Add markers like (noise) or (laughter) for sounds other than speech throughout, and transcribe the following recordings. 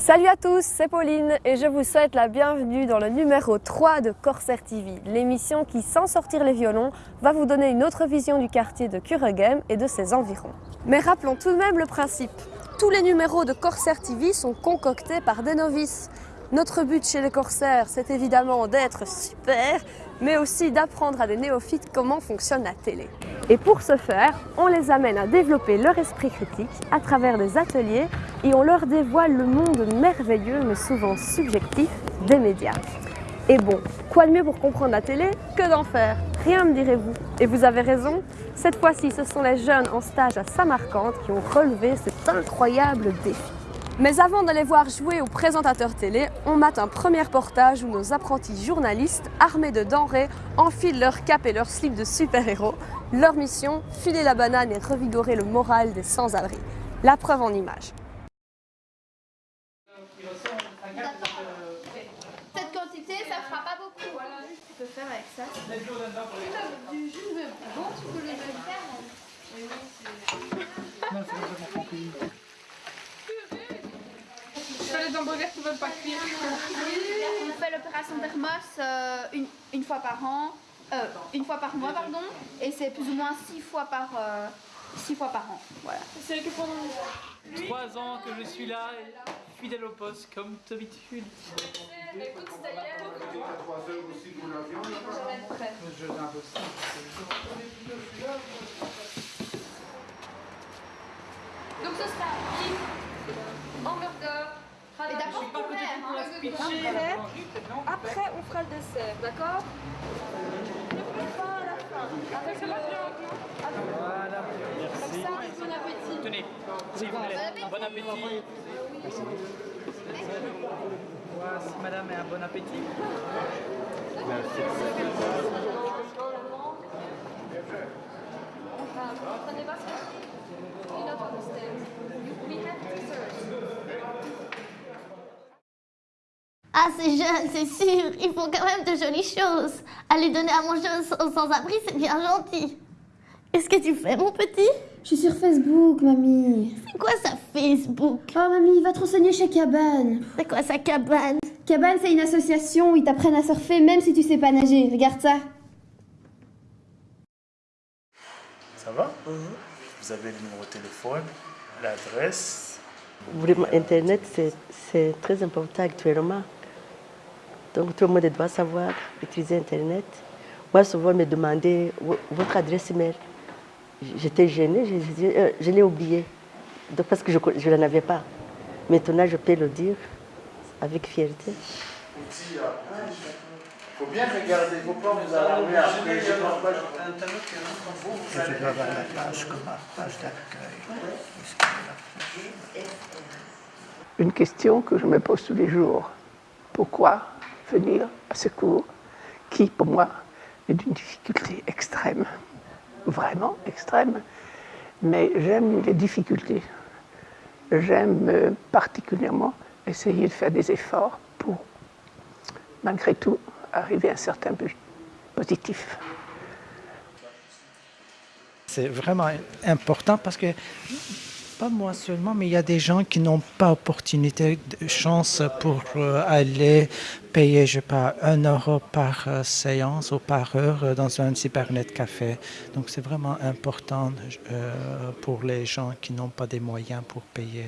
Salut à tous, c'est Pauline et je vous souhaite la bienvenue dans le numéro 3 de Corsair TV, l'émission qui, sans sortir les violons, va vous donner une autre vision du quartier de Kuregem et de ses environs. Mais rappelons tout de même le principe. Tous les numéros de Corsair TV sont concoctés par des novices. Notre but chez les Corsaires, c'est évidemment d'être super, mais aussi d'apprendre à des néophytes comment fonctionne la télé. Et pour ce faire, on les amène à développer leur esprit critique à travers des ateliers et on leur dévoile le monde merveilleux mais souvent subjectif des médias. Et bon, quoi de mieux pour comprendre la télé que d'en faire? Rien me direz-vous. Et vous avez raison, cette fois-ci ce sont les jeunes en stage à Samarcande qui ont relevé cet incroyable défi. Mais avant de les voir jouer aux présentateurs télé, on mate un premier portage où nos apprentis journalistes, armés de denrées, enfilent leur cap et leur slip de super-héros. Leur mission, filer la banane et revigorer le moral des sans-abri. La preuve en images. Cette quantité, ça fera pas beaucoup. Voilà, tu peux faire avec ça. Du jus de bon, tu peux le faire. Les hamburgers qui veulent pas cuire. On fait l'opération thermos euh, une, une fois par an, euh, une fois par mois, pardon, et c'est plus ou moins six fois par, euh, six fois par an. Voilà. C'est que pendant Trois ans que je suis là, fidèle au poste, comme d'habitude. Donc ce sera hamburger, D'abord, la hein. speech. Après, on fera le dessert, d'accord Pas à la fin. Avec le... Voilà, merci. Ça, bon appétit. Tenez, si vous voulez, un bon appétit. Voici madame et un bon appétit. Pas. We have dessert. Ah, c'est jeune, c'est sûr. Ils font quand même de jolies choses. Aller donner à manger aux sans-abri, c'est bien gentil. Qu'est-ce que tu fais, mon petit? Je suis sur Facebook, mamie. C'est quoi ça, Facebook? Oh, mamie, va te renseigner chez Cabane. C'est quoi sa cabane? Cabane, c'est une association où ils t'apprennent à surfer même si tu sais pas nager. Regarde ça. Ça va? Vous avez le numéro de téléphone, l'adresse? Vraiment, Internet, c'est- c'est très important actuellement. Donc, tout le monde doit savoir utiliser Internet. Moi, souvent, on me demandait vo- votre adresse email. J'étais gênée, je, euh, je l'ai oublié. Donc, parce que je ne l'en avais pas. Maintenant, je peux le dire avec fierté. Il faut bien regarder, il ne faut pas vous alarmer après. Je pense pas, je- Vous, vous allez- une question que je me pose tous les jours. Pourquoi? Venir à ce cours qui, pour moi, est d'une difficulté extrême, vraiment extrême, mais j'aime les difficultés. J'aime euh, particulièrement essayer de faire des efforts pour, malgré tout, arriver à un certain but positif. C'est vraiment important parce que, pas moi seulement, mais il y a des gens qui n'ont pas opportunité, de chance pour euh, aller payer, je sais pas, un euro par euh, séance ou par heure euh, dans un cybernet café. Donc c'est vraiment important pour les gens qui n'ont pas des moyens pour payer.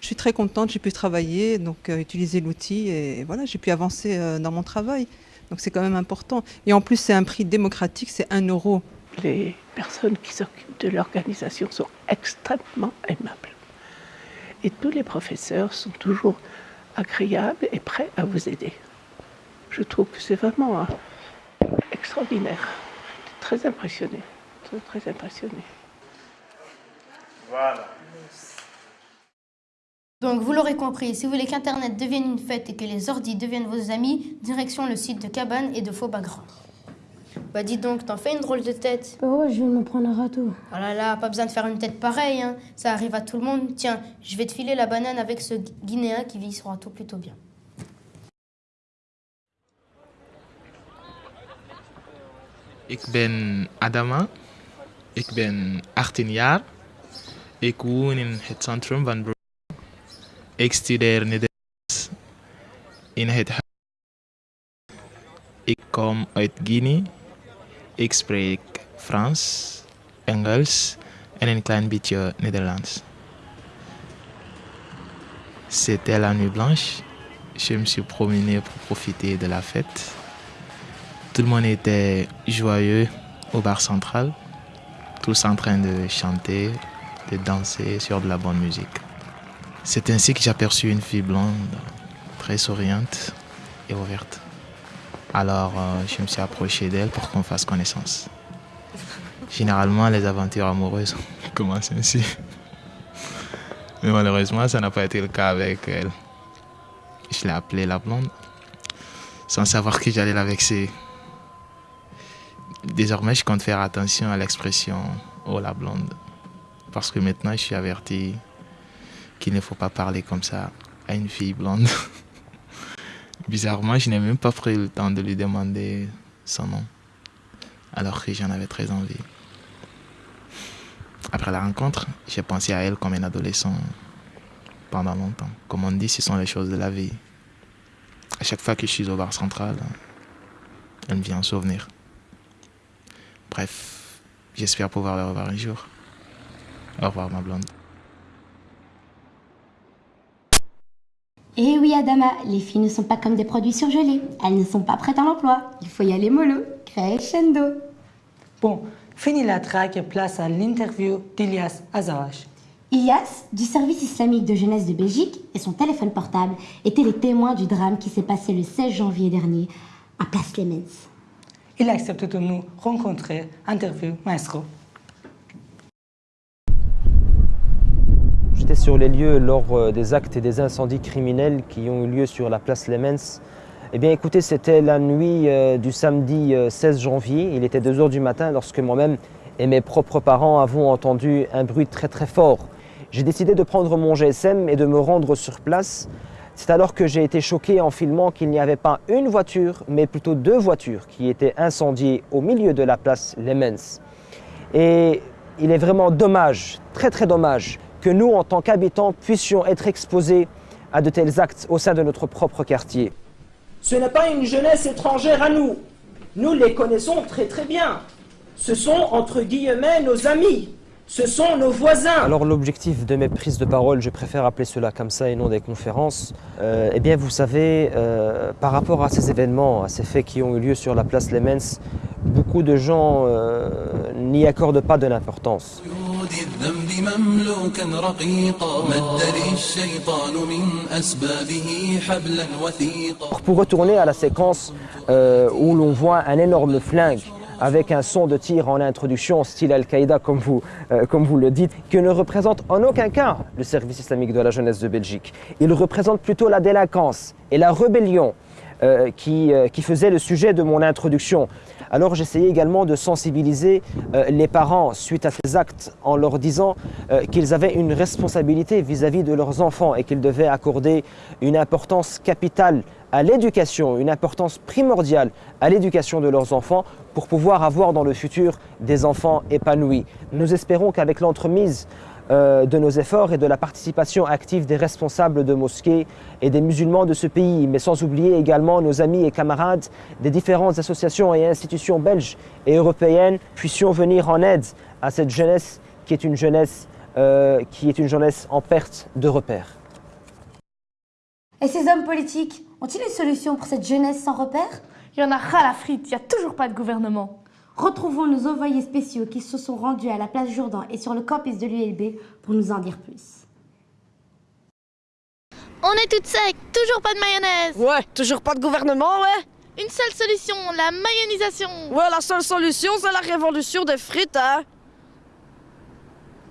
Je suis très contente, j'ai pu travailler, donc utiliser l'outil et voilà, j'ai pu avancer dans mon travail. Donc c'est quand même important. Et en plus, c'est un prix démocratique, c'est 1 euro. Les personnes qui s'occupent de l'organisation sont extrêmement aimables. Et tous les professeurs sont toujours agréables et prêts à vous aider. Je trouve que c'est vraiment euh, extraordinaire. Très impressionné. Très, très impressionné. Voilà. Donc, vous l'aurez compris, si vous voulez qu'Internet devienne une fête et que les ordis deviennent vos amis, direction le site de Cabane et de Faux Bagrand. Bah dis donc, t'en fais une drôle de tête. Oh, je viens de me prendre un râteau. Oh là là, pas besoin de faire une tête pareille, hein. ça arrive à tout le monde. Tiens, je vais te filer la banane avec ce Guinéen qui vit sur râteau plutôt bien. Ik ben Adama. Ik ben 18 jaar. Ik woon in het centrum van Brussel. Ik studeer Nederlands. in het huis. Ik kom uit Guinea. Ik Frans, Engels en een klein beetje Nederlands. C'était la nuit blanche. Je me suis promené pour profiter de la fête. Tout le monde était joyeux au bar central, tous en train de chanter, de danser sur de la bonne musique. C'est ainsi que j'aperçus une fille blonde, très souriante et ouverte. Alors euh, je me suis approché d'elle pour qu'on fasse connaissance. Généralement, les aventures amoureuses (laughs) commencent ainsi? Mais malheureusement, ça n'a pas été le cas avec elle. Je l'ai appelée la blonde, sans savoir que j'allais la vexer. Désormais, je compte faire attention à l'expression « oh la blonde », parce que maintenant, je suis averti qu'il ne faut pas parler comme ça à une fille blonde. (laughs) Bizarrement, je n'ai même pas pris le temps de lui demander son nom, alors que j'en avais très envie. Après la rencontre, j'ai pensé à elle comme un adolescent pendant longtemps. Comme on dit, ce sont les choses de la vie. À chaque fois que je suis au bar central, elle me vient en souvenir. Bref, j'espère pouvoir la revoir un jour. Au revoir, ma blonde. Eh oui, Adama, les filles ne sont pas comme des produits surgelés. Elles ne sont pas prêtes à l'emploi. Il faut y aller mollo, crescendo. Bon, fini la traque et place à l'interview d'Ilias Azawash. Ilias, du service islamique de jeunesse de Belgique, et son téléphone portable étaient les témoins du drame qui s'est passé le 16 janvier dernier à Place Clemens. Il accepte de nous rencontrer. Interview, maestro. Sur les lieux lors euh, des actes et des incendies criminels qui ont eu lieu sur la place Lemens. Eh bien écoutez, c'était la nuit euh, du samedi euh, 16 janvier. Il était 2 heures du matin lorsque moi-même et mes propres parents avons entendu un bruit très très fort. J'ai décidé de prendre mon GSM et de me rendre sur place. C'est alors que j'ai été choqué en filmant qu'il n'y avait pas une voiture, mais plutôt deux voitures qui étaient incendiées au milieu de la place Lemens. Et il est vraiment dommage, très très dommage, que nous, en tant qu'habitants, puissions être exposés à de tels actes au sein de notre propre quartier. Ce n'est pas une jeunesse étrangère à nous. Nous les connaissons très très bien. Ce sont, entre guillemets, nos amis. Ce sont nos voisins. Alors l'objectif de mes prises de parole, je préfère appeler cela comme ça et non des conférences, euh, eh bien vous savez, euh, par rapport à ces événements, à ces faits qui ont eu lieu sur la place Lemens, beaucoup de gens euh, n'y accordent pas de l'importance. الذنب مملوكا رقيقا مد للشيطان من أسبابه حبلا وثيقا Pour retourner à la séquence euh, où l'on voit un énorme flingue avec un son de tir en introduction, style Al-Qaïda comme, vous, euh, comme vous le dites, que ne représente en aucun cas le service islamique de la jeunesse de Belgique. Il représente plutôt la délinquance et la rébellion euh, qui, euh, qui faisait le sujet de mon introduction. Alors j'essayais également de sensibiliser euh, les parents suite à ces actes en leur disant euh, qu'ils avaient une responsabilité vis-à-vis de leurs enfants et qu'ils devaient accorder une importance capitale à l'éducation, une importance primordiale à l'éducation de leurs enfants pour pouvoir avoir dans le futur des enfants épanouis. Nous espérons qu'avec l'entremise de nos efforts et de la participation active des responsables de mosquées et des musulmans de ce pays, mais sans oublier également nos amis et camarades des différentes associations et institutions belges et européennes, puissions venir en aide à cette jeunesse qui est une jeunesse, euh, qui est une jeunesse en perte de repères. Et ces hommes politiques ont-ils une solution pour cette jeunesse sans repère Il y en a ras la frite, il n'y a toujours pas de gouvernement. Retrouvons nos envoyés spéciaux qui se sont rendus à la place Jourdan et sur le campus de l'ULB pour nous en dire plus. On est toutes secs, toujours pas de mayonnaise. Ouais, toujours pas de gouvernement, ouais. Une seule solution, la mayonisation. Ouais, la seule solution, c'est la révolution des frites, hein.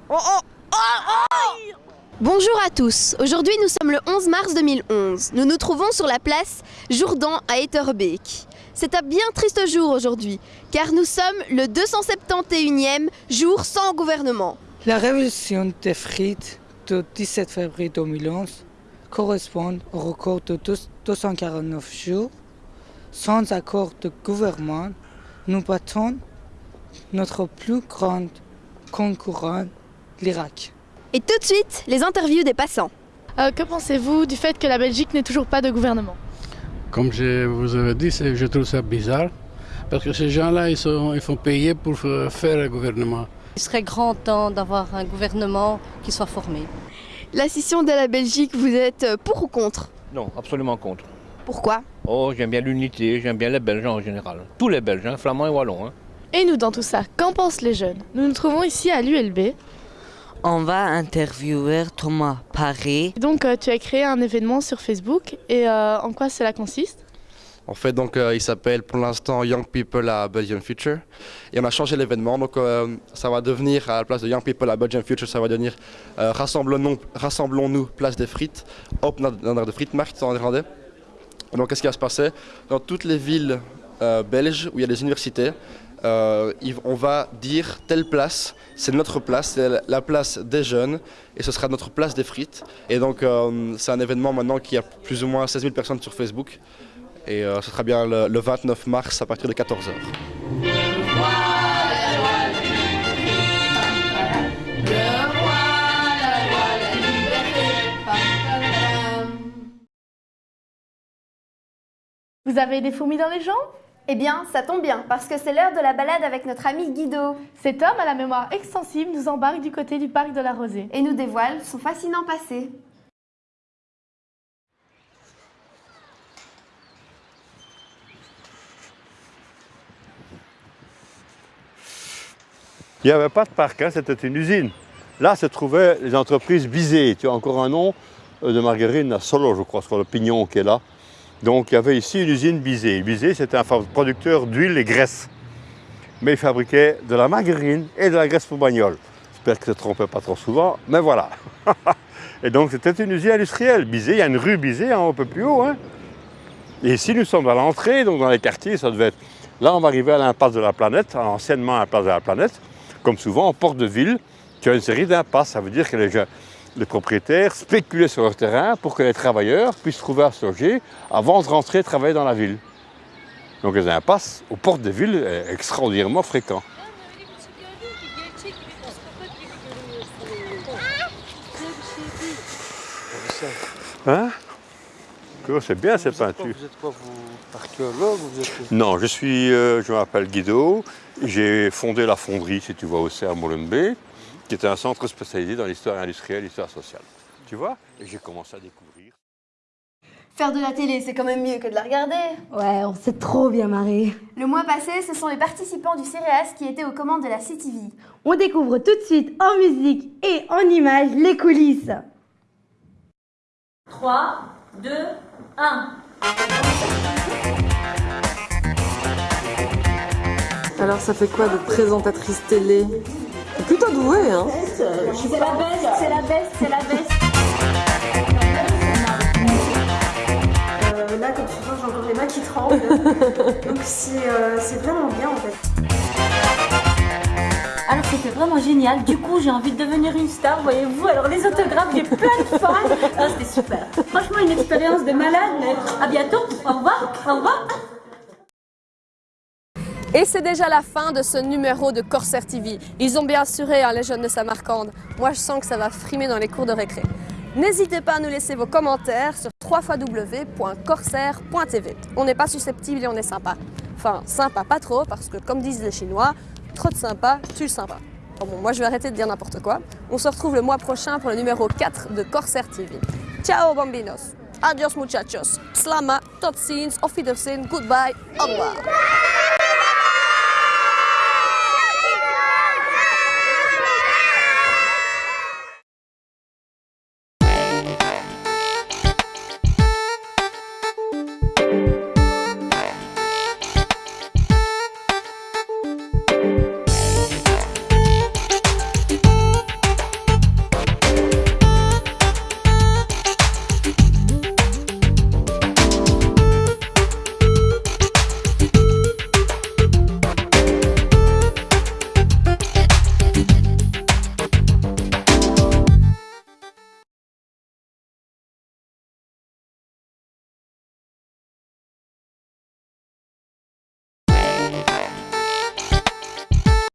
Oh, oh, oh, oh Bonjour à tous, aujourd'hui nous sommes le 11 mars 2011. Nous nous trouvons sur la place Jourdan à Etterbeek. C'est un bien triste jour aujourd'hui, car nous sommes le 271e jour sans gouvernement. La révolution des frites du 17 février 2011 correspond au record de 249 jours. Sans accord de gouvernement, nous battons notre plus grand concurrent, l'Irak. Et tout de suite, les interviews des passants. Euh, que pensez-vous du fait que la Belgique n'ait toujours pas de gouvernement? Comme je vous avais dit, je trouve ça bizarre. Parce que ces gens-là, ils, ils font payer pour faire le gouvernement. Il serait grand temps d'avoir un gouvernement qui soit formé. La scission de la Belgique, vous êtes pour ou contre? Non, absolument contre. Pourquoi? Oh, j'aime bien l'unité, j'aime bien les Belges en général. Tous les Belges, hein, flamands et wallons. Hein. Et nous, dans tout ça, qu'en pensent les jeunes? Nous nous trouvons ici à l'ULB. On va interviewer Thomas Paré. Donc, euh, tu as créé un événement sur Facebook et euh, en quoi cela consiste? En fait, donc, euh, il s'appelle pour l'instant Young People à Belgian Future. Et on a changé l'événement. Donc, euh, ça va devenir, à la place de Young People à Belgian Future, ça va devenir euh, Rassemblons-nous, rassemblons place des frites, op naar de frietmarkt en néerlandais. Donc, qu'est-ce qui va se passer? Dans toutes les villes belges où il y a des universités, on va dire telle place, c'est notre place, c'est la place des jeunes et ce sera notre place des frites. Et donc c'est un événement maintenant qui a plus ou moins 16 000 personnes sur Facebook. Et euh, ce sera bien le, le 29 mars à partir de 14h. Vous avez des fourmis dans les jambes? Eh bien, ça tombe bien, parce que c'est l'heure de la balade avec notre ami Guido. Cet homme à la mémoire extensible nous embarque du côté du parc de la Rosée. Et nous dévoile son fascinant passé. Il n'y avait pas de parc, hein, c'était une usine. Là se trouvaient les entreprises Bizet. Tu as encore un nom euh, de margarine à Solo, je crois, sur le pignon qui est là. Donc il y avait ici une usine Bizet. Bizet, c'était un producteur d'huile et graisse. Mais il fabriquait de la margarine et de la graisse pour bagnole. J'espère que je ne trompais pas trop souvent, mais voilà. (laughs) et donc c'était une usine industrielle. Bizet, il y a une rue Bizet un peu plus haut. Hein. Et ici, nous sommes à l'entrée, donc dans les quartiers, ça devait être... Là, on va arriver à l'impasse de la planète, anciennement à l'impasse de la planète. Comme souvent en porte de ville, tu as une série d'impasses. Ça veut dire que les, propriétaires spéculaient sur leur terrain pour que les travailleurs puissent trouver à se loger avant de rentrer travailler dans la ville. Donc les impasses aux portes de ville est extraordinairement fréquent. Hein? C'est bien cette peinture. Vous êtes quoi, vous archéologue Non, je suis, euh, je m'appelle Guido. J'ai fondé la fonderie, si tu vois, au à Molenbeek, qui était un centre spécialisé dans l'histoire industrielle, l'histoire sociale. Tu vois? Et j'ai commencé à découvrir. Faire de la télé, c'est quand même mieux que de la regarder. Ouais, on s'est trop bien marré. Le mois passé, ce sont les participants du CRS qui étaient aux commandes de la CTV. On découvre tout de suite en musique et en images les coulisses. 3, 2, 1. Alors ça fait quoi de présentatrice télé? Plutôt douée, hein C'est la baisse, c'est la baisse, c'est la baisse. Euh, là, comme tu vois, j'ai encore les mains qui tremblent. (laughs) Donc euh, c'est vraiment bien en fait. Alors c'était vraiment génial. Du coup, j'ai envie de devenir une star, voyez-vous. Alors les autographes, j'ai plein de fans. Ah, c'était super. Franchement, une expérience de malade. Mais à bientôt. Au revoir. Au revoir. Et c'est déjà la fin de ce numéro de Corsair TV. Ils ont bien assuré hein, les jeunes de Samarcande. Moi, je sens que ça va frimer dans les cours de récré. N'hésitez pas à nous laisser vos commentaires sur www.corsair.tv. On n'est pas susceptible et on est sympa. Enfin, sympa pas trop, parce que comme disent les Chinois, trop de sympa, tue le sympa. Bon, moi je vais arrêter de dire n'importe quoi. On se retrouve le mois prochain pour le numéro 4 de Corsair TV. Ciao bambinos Adios muchachos Slama, tot Wiedersehen, goodbye, au revoir